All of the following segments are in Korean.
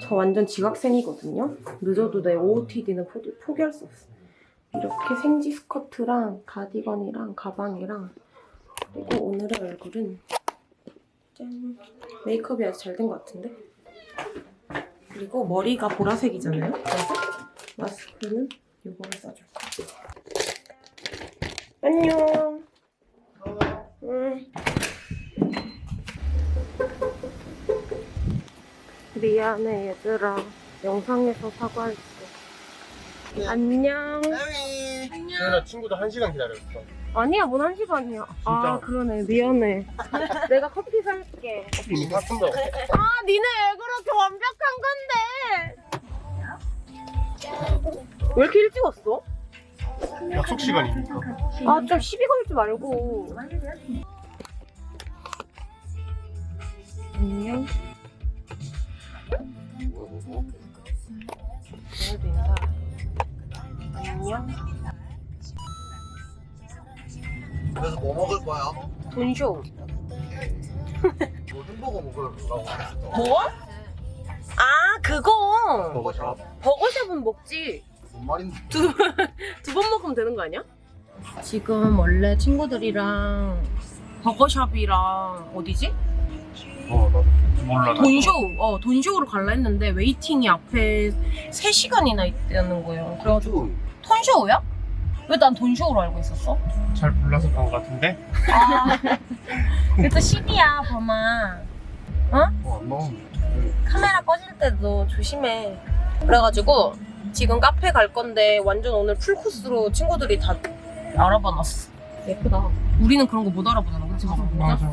저 완전 지각생이거든요. 늦어도 내 OOTD는 포기할 수 없어. 이렇게 생지 스커트랑 가디건이랑 가방이랑 그리고 오늘의 얼굴은 짠 메이크업이 아주 잘 된 것 같은데 그리고 머리가 보라색이잖아요. 그래서 마스크는 이거를 써줄 거야. 안녕. 응. 미안해 얘들아. 영상에서 사과할게. 안녕. 그래서 친구도 한 시간 기다렸어. 아니야, 뭔 한 시간이야. 아, 그러네. 미안해. 내가 커피 살게. 이미 샀습니다. 아, 니네 왜 그렇게 완벽한 건데? 왜 이렇게 일찍 왔어? 약속 시간이니까. 아, 좀 시비 걸지 말고. 안녕. 오늘도 인사. 안녕. 그래서 뭐 먹을 거야? 돈쇼. 뭐 햄버거 먹으려고. 뭐? 아, 그거. 버거샵? 버거샵은 먹지. 뭔 말인데? 두 번 먹으면 되는 거 아니야? 지금 원래 친구들이랑 버거샵이랑 어디지? 어, 나 몰라. 나. 톤쇼, 어, 톤쇼로 갈라 했는데 waiting이 앞에 3시간이나 있다는 거예요. 그래가지고 톤쇼야? 왜 난 돈쇼로 알고 있었어? 잘 몰라서 그런 것 같은데? 아, 그또 10이야, 범아. 어, 안 나오는데. 카메라 꺼질 때도 조심해. 그래가지고 지금 카페 갈 건데 완전 오늘 풀코스로 친구들이 다 알아봐놨어. 예쁘다. 우리는 그런 거 못 알아보잖아, 그치? 맞아. 아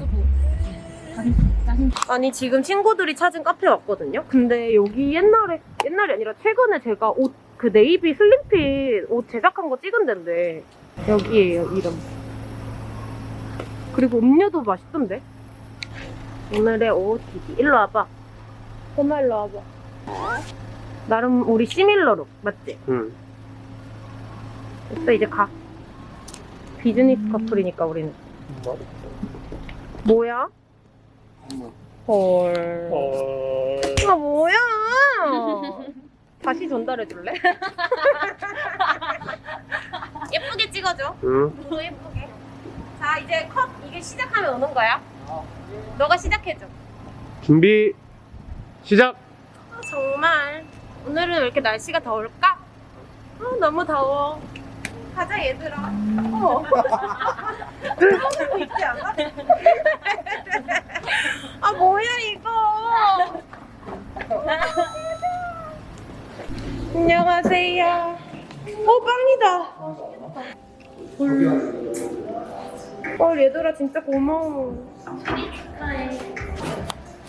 니 지금 친구들이 찾은 카페 왔거든요. 근데 여기 옛날에 옛날이 아니라 최근에 제가 옷 그 네이비 슬림핏 옷 제작한 거 찍은 데인데 여기에요 이름. 그리고 음료도 맛있던데. 오늘의 OOTD 일로 와봐. 엄마 일로 와봐. 나름 우리 시밀러룩 맞지? 응. 됐어 이제 가. 비즈니스 커플이니까 우리는. 뭐야? 헐. 어... 아 뭐야? 다시 전달해 줄래? 예쁘게 찍어줘. 응. 너무 예쁘게. 자 이제 컷 이게 시작하면 오는 거야. 너가 시작해줘. 준비 시작. 아, 정말 오늘은 왜 이렇게 날씨가 더울까? 아, 너무 더워. 가자 얘들아. 어. 아 뭐야 이거? 안녕하세요. 어 빵이다. 헐. 헐 얘들아 진짜 고마워.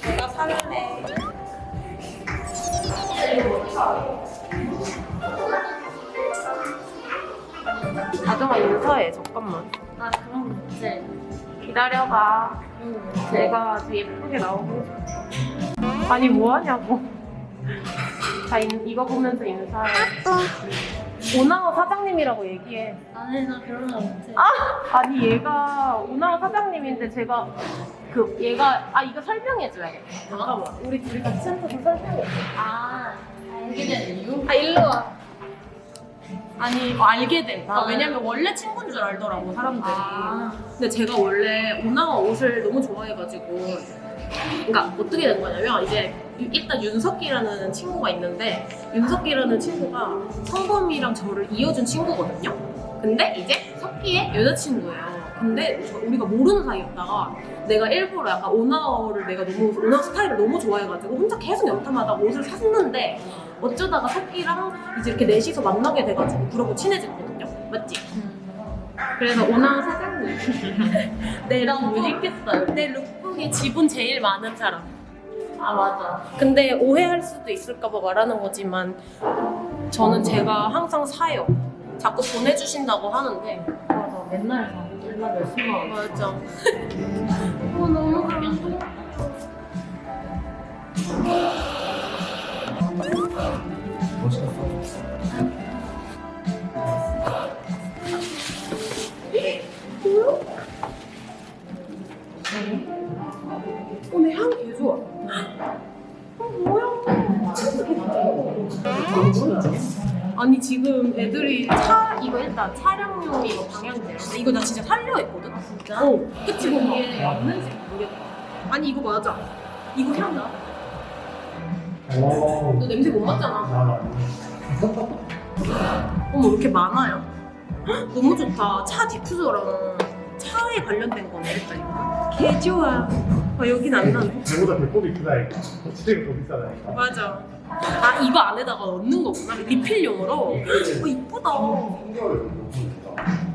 내가 살래. 아정아 인사해 잠깐만 아 그럼 이제 기다려봐. 내가 아주 예쁘게 나오고. 아니 뭐하냐고. 자 인- 이거 보면서 인사해. 오나워 사장님이라고 얘기해. 나는 나 결혼 못해. 아니 얘가 오나워 사장님인데 제가 그 얘가 아 이거 설명해줘야겠다 잠깐만. 우리 둘이 같이 앉아서 설명해. 아 알게 된 이유? 아 일로 와 아니 어, 알게 돼 아, 아. 왜냐면 원래 친구인 줄 알더라고 사람들이 아. 근데 제가 원래 오나와 옷을 너무 좋아해가지고 그러니까 어떻게 된 거냐면 이제 유- 일단 윤석기라는 친구가 있는데 윤석기라는 친구가 성범이랑 저를 이어준 친구거든요 근데 이제 석기의 여자친구예요 근데 저- 우리가 모르는 사이였다가 내가 일부러 약간 오나워를 내가 너무 오나워 스타일을 너무 좋아해가지고 혼자 계속 연탐하다가 옷을 샀는데 어쩌다가 석기랑 이제 이렇게 넷이서 만나게 돼가지고 그러고 친해졌거든요 맞지? 그래서 오나워 사장님 내랑 못 입겠어요. 내 룩북에 지분 제일 많은 사람. 아 맞아. 근데 오해할 수도 있을까봐 말하는 거지만 저는 제가 항상 사요. 자꾸 보내주신다고 하는데 맞아. 맨날 사. 맞아. 어, 너무 감동. 오늘 향개 좋아. 어, 뭐야? 아니 지금 애들이 차 이거 일단 차량용 이거 방향제 이거 나 진짜 살려 했거든. 진짜? 어, 그치 뭐 이게 맞는지 모르겠다. 아니 이거 맞아. 이거 향 나. 너 냄새 못 맡잖아. 어머 이렇게 많아요? 헉, 너무 좋다. 차 diffuser랑 차에 관련된 거네 일단 이거. 개 좋아. 아 여긴 안 나네. 배보다 배꼽이 크다 이거 시대가 더 비싸다 이거 맞아. 아 이거 안에다가 넣는 거구나 리필용으로. 어 이쁘다.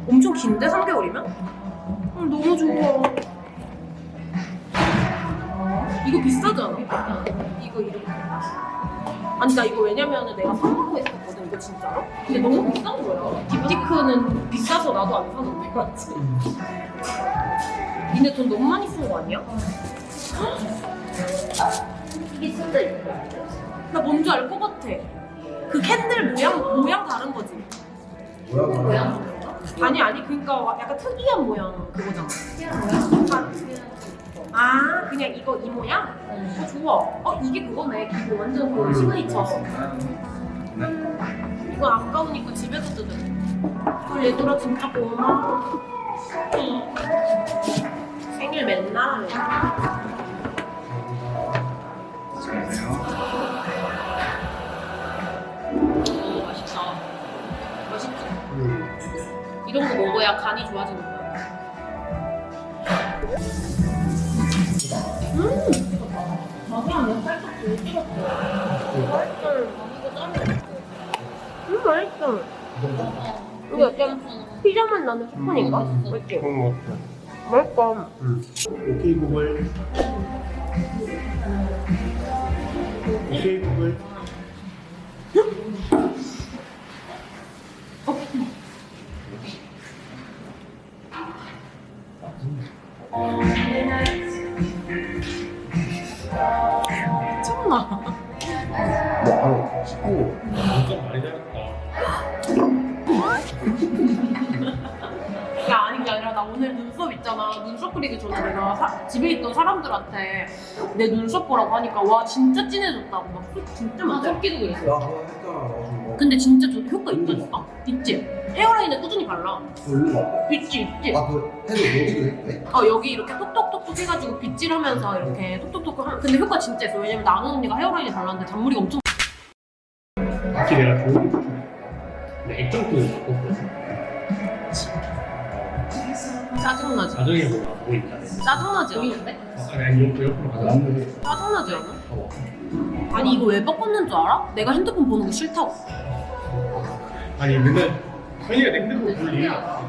엄청 긴데 3개월이면? 음, 너무 좋아. 이거 비싸잖아. 이거 이렇게. 아니 나 이거 왜냐면은 내가 사려고 했었거든 이거 진짜로. 근데 너무 비싼 거야. 딥티크는 비싸서 나도 안 사는데 맞지? 니네 돈 너무 많이 쓴 거 아니야? 이게 진짜 이뻐. 나 뭔지 알 것 같아. 그 candle 모양 모양 다른 거지. 뭐야 모양 아니 아니 그러니까 약간 특이한 모양 그거잖아. 그냥 모양. 아 그냥 이거 이 모양? 어, 좋아. 어 이게 그거네. 기본 완전 그 시그니처. 이거 아까우니까 집에서 뜯어. 헐 얘들아 진짜 고마워. 생일 맨날 이런 거 먹어야 간이 좋아지는 거야. 살짝 덜 찍었어. 맛있어. 이거 짬이 음 맛있어. 이거 약간 피자맛 나는 스푼인가? 맛있지? 그런 거 같아 맛있다. 응. 오케이 구글 오케이 구글 있잖아. 눈썹 그리기 전에 내가 사- 집에 있던 사람들한테 내 눈썹 보라고 하니까 와 진짜 진해졌다고 막 소- 진짜 아, 많대. 섞기도 그랬어. 야 그거 했잖아 나중에 근데 진짜 저 효과 있다니까? 있지? 헤어라인에 꾸준히 발라. 거 있지 있지? 아그 해도 여기도 해? 어 여기 이렇게 톡톡톡톡 해가지고 빗질하면서 이렇게 톡톡톡 하면 근데 효과 진짜 있어 왜냐면 나는 언니가 헤어라인에 발랐는데 잔머리가 엄청 특히 내가 좋은 게 근데 액정도 바꿨거든 짜증나지? 나중에 뭐가 뭐 있잖아 짜증나지 않아? 아니 아니 옆, 옆으로 가자. 짜증나지 않아? 어. 아니 이거 왜 바꿨는 줄 알아? 내가 핸드폰 보는 거 싫다고. 아니 맨날 현이가 내 핸드폰 볼 일이 없어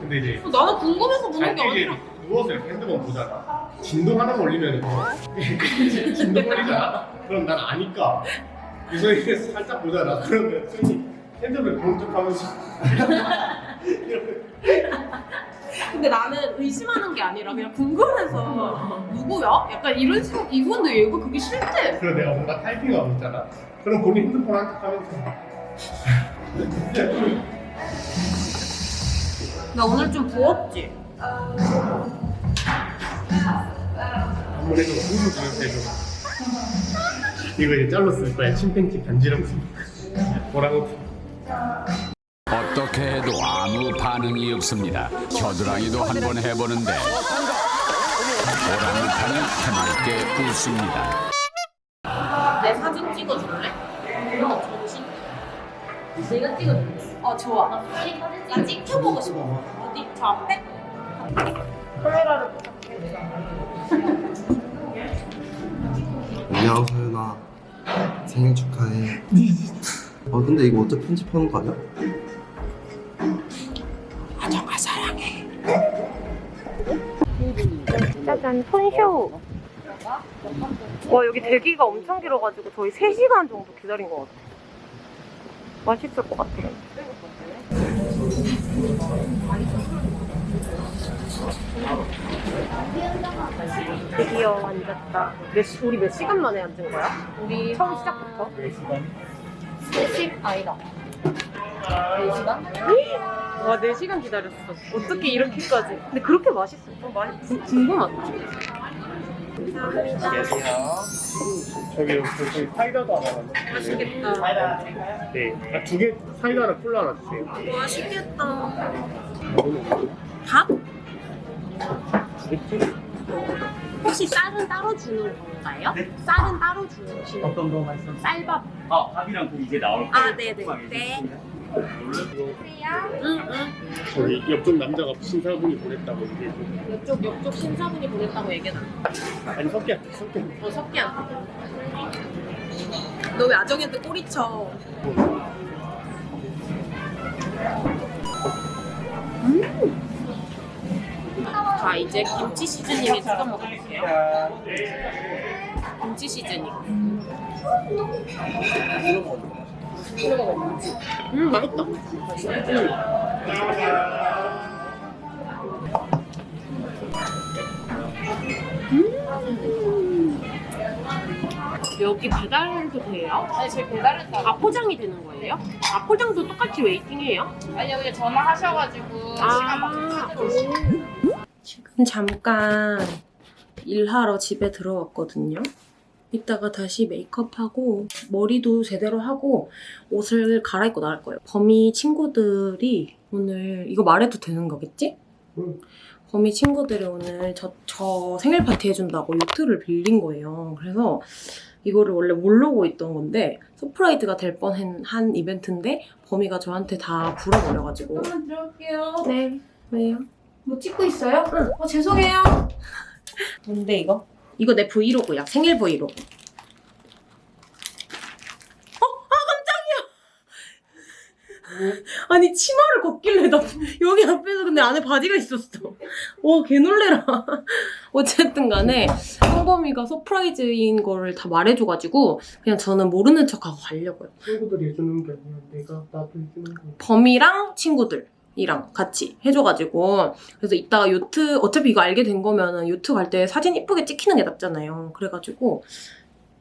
근데 이제 나는 궁금해서 보는 게 아니라. 누워서 이렇게 핸드폰 보잖아. 진동 하나 올리면 진동 걸리잖아. 그럼 난 아니까. 유성이 살짝 보잖아. 그러면 수현이 핸드폰 보는 척 하면서. 이렇게 근데 나는 의심하는 게 아니라 그냥 궁금해서 누구야? 약간 이런 식으로 이건데 얘가 그게 싫대. 그래서 내가 뭔가 타이핑하고 있잖아. 그럼 본인 핸드폰 한척 하면서 나 오늘 좀 부었지? 홍수 주면서 해줘 이거 이제 잘로 쓸 거야. 침팬지 간지럼 뭐라고 어떻게 해도 아무 반응이 없습니다. 겨드랑이도 한 번 해보는데 오랑우탄은 해맑게 웃습니다. 내 사진 찍어줄래? 어 정신 내가 찍어줄게. 어 좋아 나 빨리 사진 나 찍혀보고 싶어 어디? 저 앞에? 카메라를 안녕 소연아 생일 축하해 어 근데 이거 어차피 편집하는 거 아니야? 짜잔 손쇼 와 여기 대기가 엄청 길어가지고 저희 3시간 정도 기다린 것 같아 맛있을 것 같아 드디어 앉았다 몇, 시- 우리 몇 시간 만에 앉은 거야? 우리 처음 시작부터? 3시 아니다. 4시간? 와 4시간 기다렸어 어떻게 이렇게까지 근데 그렇게 맛있어 좀 많이 구- 궁금하다 저기 저기 사이다도 하나. 맛있겠다. 네. 아, 두개 사이다랑 콜라 하나 주세요. 맛있겠다. 밥? 혹시 쌀은 따로 주는 건가요? 쌀은 따로 주시는 어떤 거 말씀? 쌀밥. 아 밥이랑 국 이제 나올 거예요. 아, 네네. 조금만 네. 해주시면. 응, 응. 저희 옆쪽 남자가 신사분이 보냈다고 얘기해 줘. 옆쪽, 옆쪽 신사분이 보냈다고 얘기해놔. 아니 석기야, 석기야. 어, 석기야. 너 왜 아정이한테 꼬리쳐? 음. 자, 이제 김치 시즈닝에 찍어 먹을게요. 김치 시즈닝. 음, 맛있다. 음. 여기 배달도 돼요? 아니 저희 배달했다. 다 포장이 되는 거예요? 다 포장도 똑같이 웨이팅해요? 아니 여기 전화하셔가지고 시간 맞춰서 찾아오시고. 지금 잠깐 일하러 집에 들어왔거든요. 이따가 다시 메이크업하고 머리도 제대로 하고 옷을 갈아입고 나갈 거예요. 범이 친구들이 오늘 이거 말해도 되는 거겠지? 응. 범이 친구들이 오늘 저, 저 생일 파티 해준다고 요트를 빌린 거예요. 그래서 이거를 원래 모르고 있던 건데 surprise가 될 뻔한 한 이벤트인데 범이가 저한테 다 불어버려가지고 한번 들어올게요. 네 왜요? 뭐 찍고 있어요? 응. 어 죄송해요. 뭔데 이거? 이거 내 vlog야. 생일 브이로그. 어? 아 깜짝이야. 아니 치마를 걷길래 나 여기 앞에서 근데 안에 바지가 있었어. 와 개놀래라. 어쨌든 간에 성범이가 surprise인 거를 다 말해줘가지고 그냥 저는 모르는 척하고 가려고요. 친구들이 해주는 게 아니라 내가 나도 해주는 거. 범이랑 친구들 이랑 같이 해줘가지고. 그래서 이따가 요트 어차피 이거 알게 된 거면은 요트 갈 때 사진 이쁘게 찍히는 게 낫잖아요. 그래가지고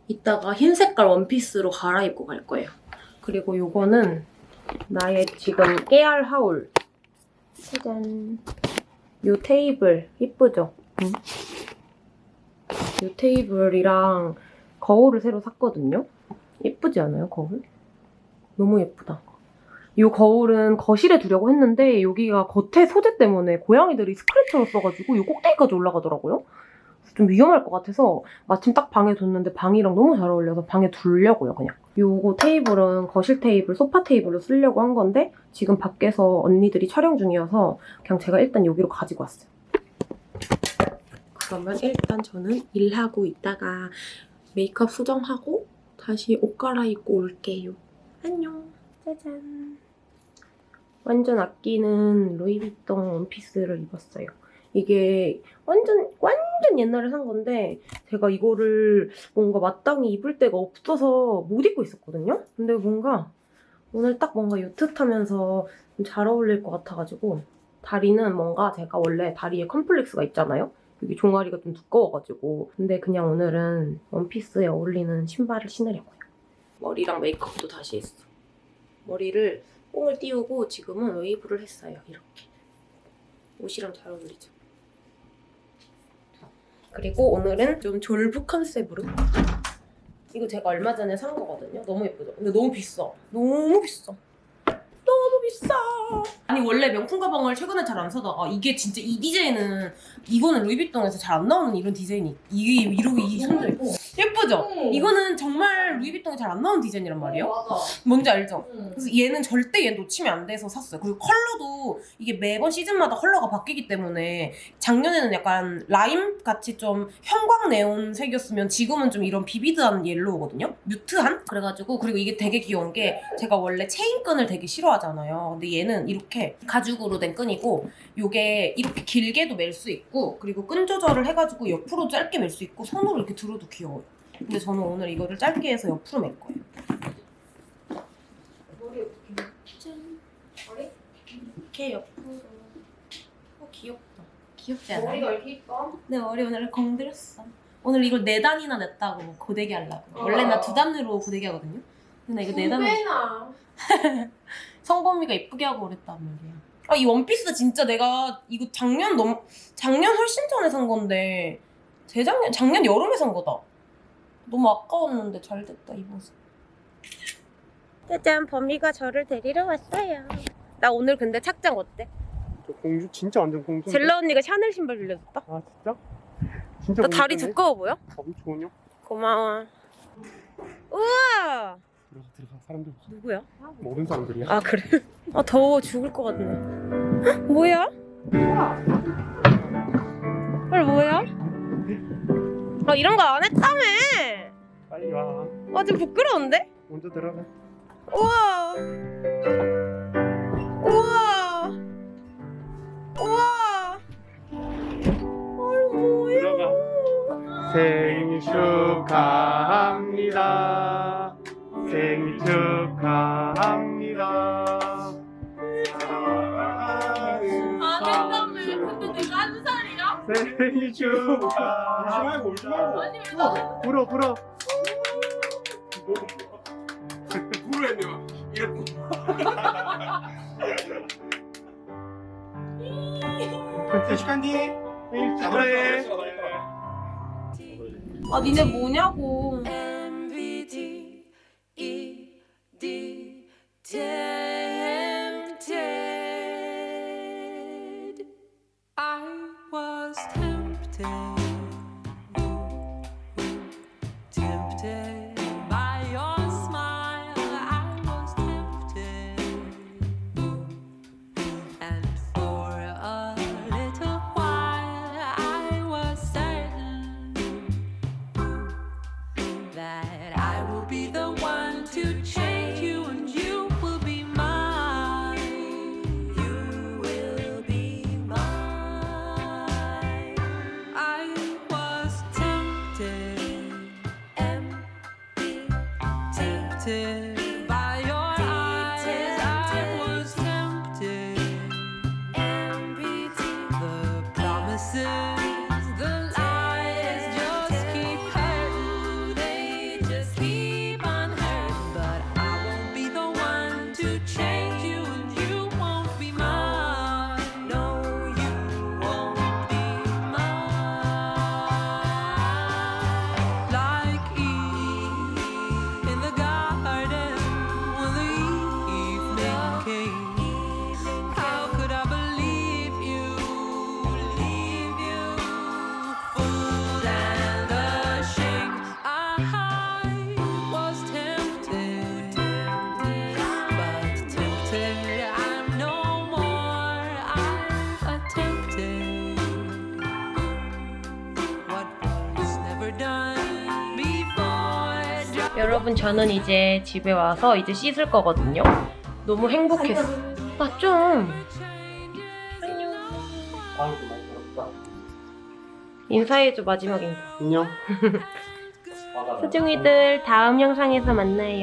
이따가 흰 색깔 원피스로 갈아입고 갈 거예요. 그리고 요거는 나의 지금 깨알 하울. 짜잔. 요 테이블 이쁘죠? 응? 요 테이블이랑 거울을 새로 샀거든요? 예쁘지 않아요 거울? 너무 예쁘다 이 거울은 거실에 두려고 했는데 여기가 겉에 소재 때문에 고양이들이 스크래쳐를 써가지고 이 꼭대기까지 올라가더라고요. 좀 위험할 것 같아서 마침 딱 방에 뒀는데 방이랑 너무 잘 어울려서 방에 두려고요 그냥. 요거 테이블은 거실 테이블, 소파 테이블로 쓰려고 한 건데 지금 밖에서 언니들이 촬영 중이어서 그냥 제가 일단 여기로 가지고 왔어요. 그러면 일단 저는 일하고 있다가 메이크업 수정하고 다시 옷 갈아입고 올게요. 안녕. 짜잔. 완전 아끼는 루이비통 원피스를 입었어요. 이게 완전 완전 옛날에 산 건데 제가 이거를 뭔가 마땅히 입을 데가 없어서 못 입고 있었거든요. 근데 뭔가 오늘 딱 뭔가 요트 타면서 좀잘 어울릴 것 같아가지고 다리는 뭔가 제가 원래 다리에 컴플렉스가 있잖아요. 여기 종아리가 좀 두꺼워가지고 근데 그냥 오늘은 원피스에 어울리는 신발을 신으려고요. 머리랑 메이크업도 다시 했어. 머리를 뽕을 띄우고 지금은 웨이브를 했어요. 이렇게. 옷이랑 잘 어울리죠. 그리고 오늘은 좀 졸부 컨셉으로 이거 제가 얼마 전에 산 거거든요. 너무 예쁘죠? 근데 너무 비싸. 너무 비싸. 비싸. 아니 원래 명품 가방을 최근에 잘 안 사다가 이게 진짜 이 디자인은 이거는 루이비통에서 잘 안 나오는 이런 디자인이 이게 이러고 이 손들 예쁘죠? 응. 이거는 정말 루이비통에 잘 안 나오는 디자인이란 말이에요. 맞아. 뭔지 알죠? 응. 그래서 얘는 절대 얘 놓치면 안 돼서 샀어요. 그리고 컬러도 이게 매번 시즌마다 컬러가 바뀌기 때문에 작년에는 약간 라임 같이 좀 형광 네온 색이었으면 지금은 좀 이런 vivid한 yellow거든요. mute한? 그래가지고 그리고 이게 되게 귀여운 게 제가 원래 체인끈을 되게 싫어하잖아요. 근데 얘는 이렇게 가죽으로 된 끈이고 요게 이렇게 길게도 멜 수 있고 그리고 끈 조절을 해가지고 옆으로 짧게 멜 수 있고 손으로 이렇게 들어도 귀여워요. 근데 저는 오늘 이거를 짧게 해서 옆으로 멜 거예요. 머리 어떻게? 짠. 머리? 이렇게 옆으로. 어, 귀엽다. 귀엽지 않아요? 머리가 이렇게 이뻐? 내 머리 오늘 공들였어. 오늘 이걸 네 단이나 냈다고 고데기 하려고. 원래 어. 나두 단으로 고데기 하거든요. 근데 나 이거 네 단으로. 성범이가 예쁘게 하고 그랬단 말이야. 아, 이 원피스 진짜 내가 이거 작년 너무, 작년 훨씬 전에 산 건데 재작년 작년 여름에 산 거다. 너무 아까웠는데 잘 됐다 입어서. 짜잔 범이가 저를 데리러 왔어요. 나 오늘 근데 착장 어때? 저 공주 진짜 완전 공주. 젤라 언니가 샤넬 신발 빌려줬다. 아 진짜? 진짜 나 다리 공주네? 두꺼워 보여? 좋은요? 고마워. 우와 들어가 들어가 사람들 누구야? 모든 사람들이야. 아 그래? 아 더워 죽을 것 같네. 헉, 뭐야? 헐 뭐야? 아 이런 거 안 했다며? 빨리 와. 아좀 부끄러운데? 먼저 들어가. 우와 우와 생일 축하합니다. 울지 말고 아니 왜 나는 불어 불어. 불어 했네요. 이렇게. 축하한디. 생일 축하해. 아 니네 뭐냐고 여러분 저는 이제 집에 와서 이제 씻을 거거든요. 너무 행복했어 나좀. 아이고 많이 더럽다. 인사해줘 마지막 인사 안녕. 수중이들 다음 영상에서 만나요